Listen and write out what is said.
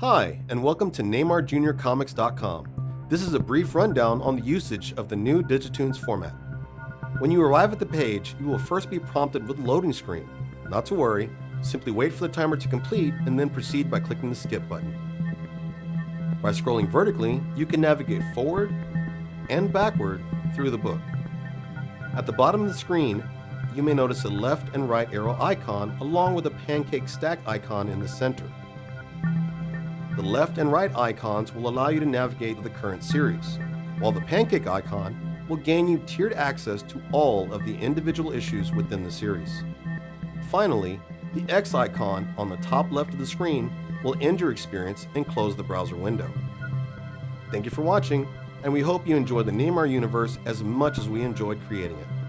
Hi, and welcome to NeymarJuniorComics.com. This is a brief rundown on the usage of the new Digitunes format. When you arrive at the page, you will first be prompted with a loading screen. Not to worry, simply wait for the timer to complete and then proceed by clicking the skip button. By scrolling vertically, you can navigate forward and backward through the book. At the bottom of the screen, you may notice a left and right arrow icon along with a pancake stack icon in the center. The left and right icons will allow you to navigate the current series, while the pancake icon will gain you tiered access to all of the individual issues within the series. Finally, the X icon on the top left of the screen will end your experience and close the browser window. Thank you for watching, and we hope you enjoy the Neymar universe as much as we enjoyed creating it.